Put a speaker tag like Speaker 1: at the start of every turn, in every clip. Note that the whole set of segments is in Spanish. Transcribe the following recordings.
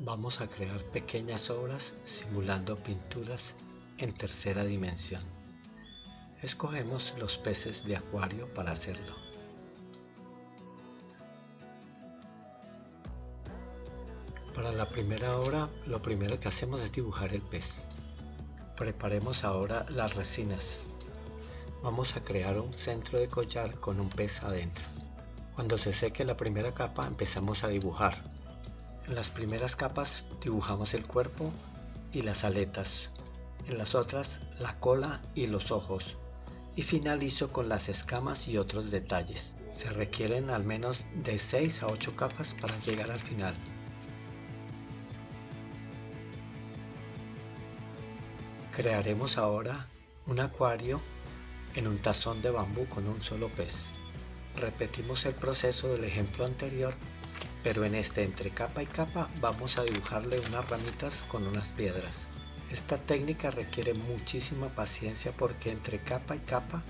Speaker 1: Vamos a crear pequeñas obras simulando pinturas en tercera dimensión. Escogemos los peces de acuario para hacerlo. Para la primera obra, lo primero que hacemos es dibujar el pez. Preparemos ahora las resinas. Vamos a crear un centro de collar con un pez adentro. Cuando se seque la primera capa empezamos a dibujar. En las primeras capas dibujamos el cuerpo y las aletas. En las otras la cola y los ojos. Y finalizo con las escamas y otros detalles. Se requieren al menos de 6 a 8 capas para llegar al final. Crearemos ahora un acuario en un tazón de bambú con un solo pez. Repetimos el proceso del ejemplo anterior, pero en este entre capa y capa vamos a dibujarle unas ramitas con unas piedras. Esta técnica requiere muchísima paciencia porque entre capa y capa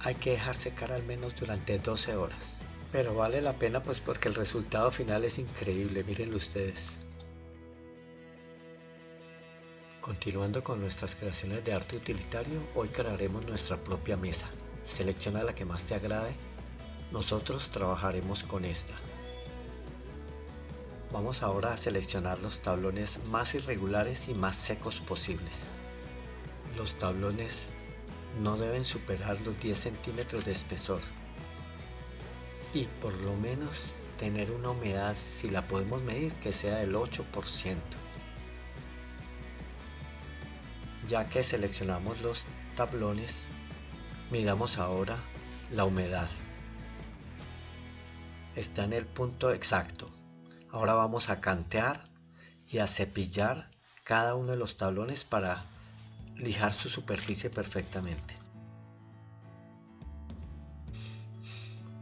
Speaker 1: hay que dejar secar al menos durante 12 horas. Pero vale la pena pues porque el resultado final es increíble, mírenlo ustedes. Continuando con nuestras creaciones de arte utilitario, hoy crearemos nuestra propia mesa. Selecciona la que más te agrade. Nosotros trabajaremos con esta. Vamos ahora a seleccionar los tablones más irregulares y más secos posibles. Los tablones no deben superar los 10 centímetros de espesor y por lo menos tener una humedad, si la podemos medir, que sea del 8%. Ya que seleccionamos los tablones, midamos ahora la humedad. Está en el punto exacto. Ahora vamos a cantear y a cepillar cada uno de los tablones para lijar su superficie perfectamente.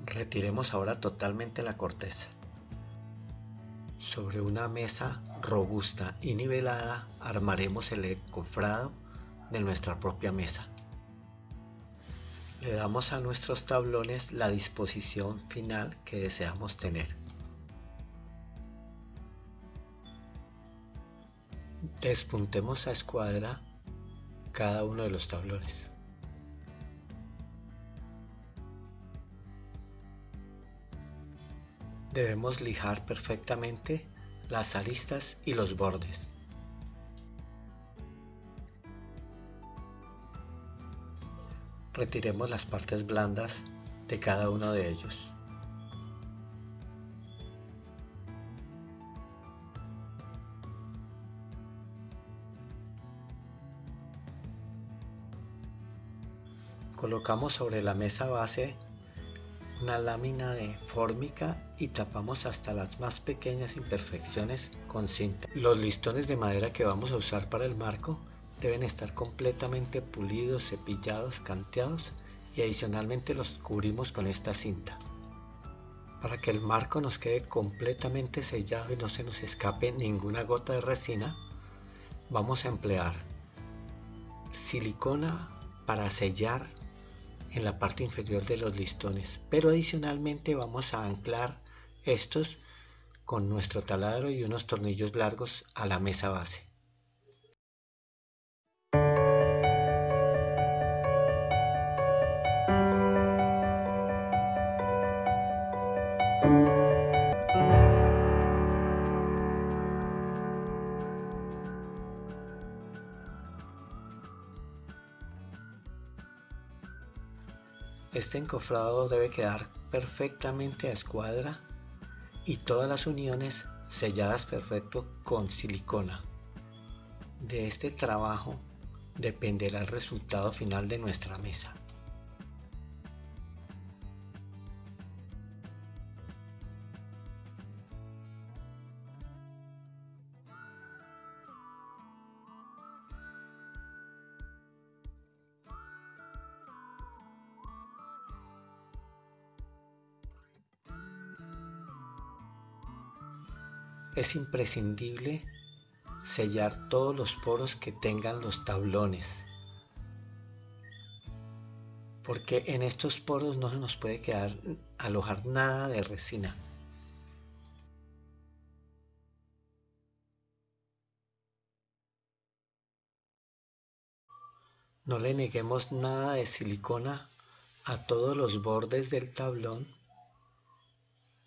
Speaker 1: Retiremos ahora totalmente la corteza. Sobre una mesa robusta y nivelada armaremos el encofrado de nuestra propia mesa. Le damos a nuestros tablones la disposición final que deseamos tener. Despuntemos a escuadra cada uno de los tablones. Debemos lijar perfectamente las aristas y los bordes. Retiremos las partes blandas de cada uno de ellos. Colocamos sobre la mesa base una lámina de fórmica y tapamos hasta las más pequeñas imperfecciones con cinta. Los listones de madera que vamos a usar para el marco deben estar completamente pulidos, cepillados, canteados y adicionalmente los cubrimos con esta cinta. Para que el marco nos quede completamente sellado y no se nos escape ninguna gota de resina, vamos a emplear silicona para sellar en la parte inferior de los listones. Pero adicionalmente vamos a anclar estos con nuestro taladro y unos tornillos largos a la mesa base Este encofrado debe quedar perfectamente a escuadra y todas las uniones selladas perfecto con silicona. De este trabajo dependerá el resultado final de nuestra mesa. es imprescindible sellar todos los poros que tengan los tablones porque en estos poros no se nos puede quedar alojar nada de resina. No le neguemos nada de silicona a todos los bordes del tablón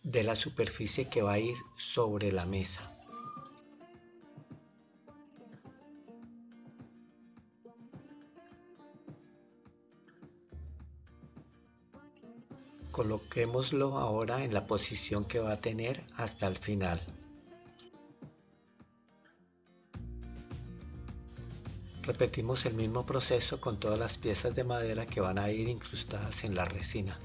Speaker 1: de la superficie que va a ir sobre la mesa. Coloquémoslo ahora en la posición que va a tener hasta el final. Repetimos el mismo proceso con todas las piezas de madera que van a ir incrustadas en la resina.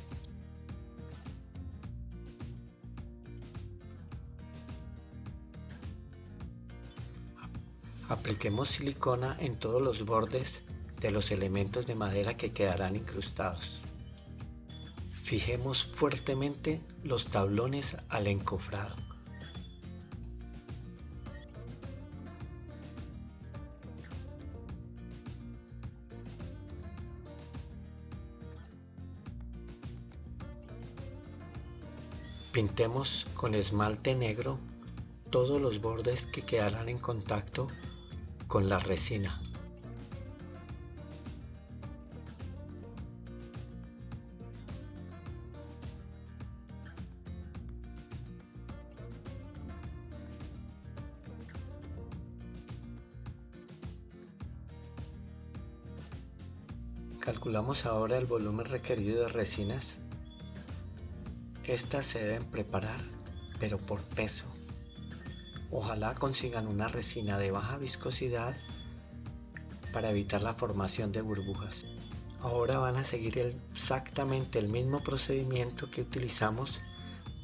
Speaker 1: Apliquemos silicona en todos los bordes de los elementos de madera que quedarán incrustados. Fijemos fuertemente los tablones al encofrado. Pintemos con esmalte negro todos los bordes que quedarán en contacto con la resina. Calculamos ahora el volumen requerido de resinas estas se deben preparar, pero por peso. Ojalá consigan una resina de baja viscosidad para evitar la formación de burbujas. Ahora van a seguir exactamente el mismo procedimiento que utilizamos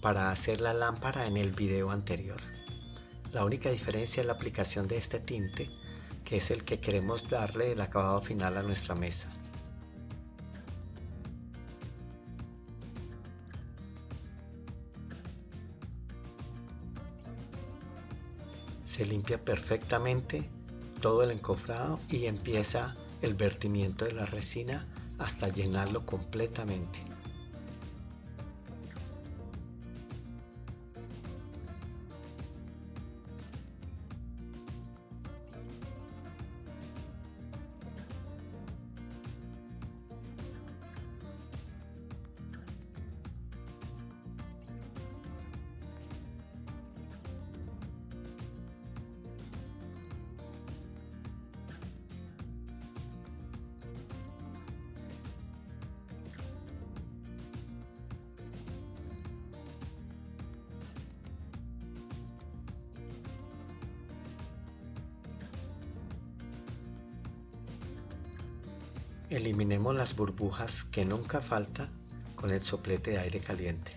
Speaker 1: para hacer la lámpara en el video anterior. La única diferencia es la aplicación de este tinte, que es el que queremos darle el acabado final a nuestra mesa. Se limpia perfectamente todo el encofrado y empieza el vertimiento de la resina hasta llenarlo completamente. Eliminemos las burbujas que nunca falta con el soplete de aire caliente.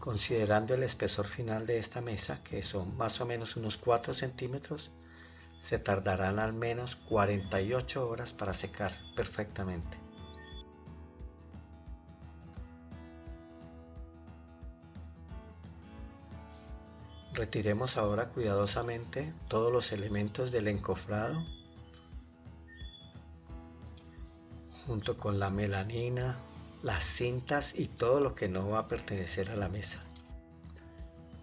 Speaker 1: Considerando el espesor final de esta mesa, que son más o menos unos 4 centímetros, se tardarán al menos 48 horas para secar perfectamente. Retiremos ahora cuidadosamente todos los elementos del encofrado junto con la melanina, las cintas y todo lo que no va a pertenecer a la mesa.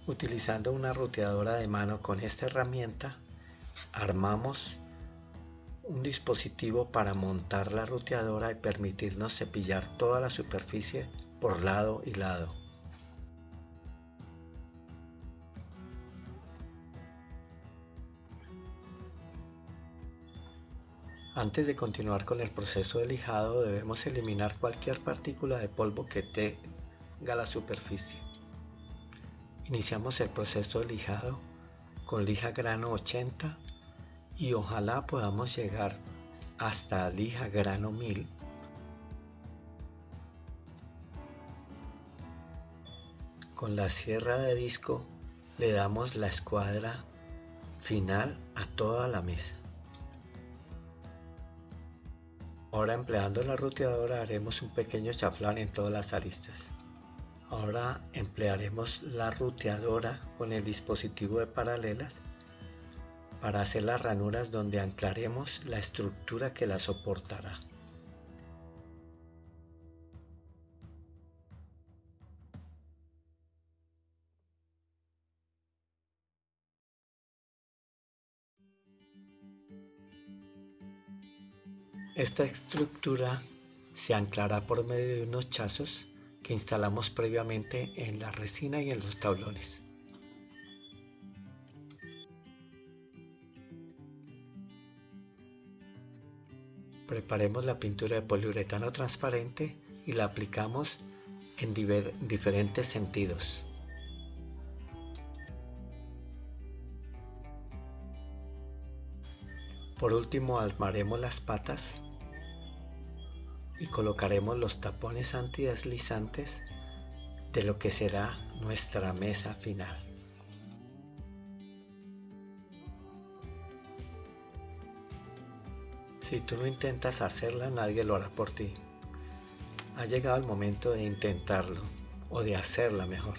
Speaker 1: Utilizando una ruteadora de mano con esta herramienta armamos un dispositivo para montar la ruteadora y permitirnos cepillar toda la superficie por lado y lado. Antes de continuar con el proceso de lijado debemos eliminar cualquier partícula de polvo que tenga la superficie. Iniciamos el proceso de lijado con lija grano 80 y ojalá podamos llegar hasta lija grano 1000 con la sierra de disco le damos la escuadra final a toda la mesa Ahora empleando la ruteadora haremos un pequeño chaflán en todas las aristas. Ahora emplearemos la ruteadora con el dispositivo de paralelas para hacer las ranuras donde anclaremos la estructura que la soportará. Esta estructura se anclará por medio de unos chazos que instalamos previamente en la resina y en los tablones. Preparemos la pintura de poliuretano transparente y la aplicamos en diferentes sentidos. Por último armaremos las patas y colocaremos los tapones antideslizantes de lo que será nuestra mesa final. Si tú no intentas hacerla, nadie lo hará por ti. Ha llegado el momento de intentarlo o de hacerla mejor.